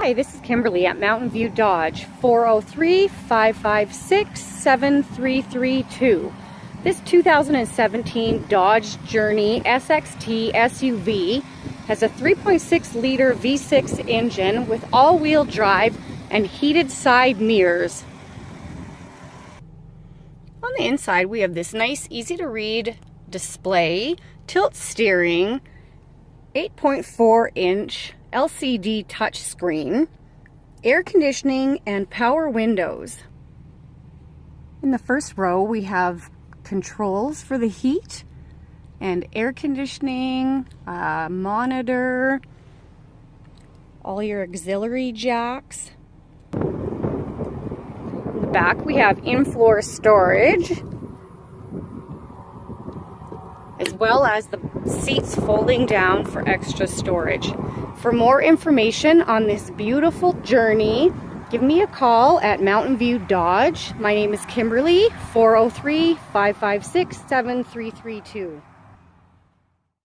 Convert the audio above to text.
Hi, this is Kimberly at Mountain View Dodge, 403-556-7332. This 2017 Dodge Journey SXT SUV has a 3.6 liter V6 engine with all-wheel drive and heated side mirrors. On the inside we have this nice easy to read display, tilt steering, 8.4 inch LCD touchscreen, air conditioning, and power windows. In the first row, we have controls for the heat and air conditioning, uh, monitor, all your auxiliary jacks. In the back, we have in-floor storage, as well as the seats folding down for extra storage. For more information on this beautiful journey, give me a call at Mountain View Dodge. My name is Kimberly, 403 556 7332.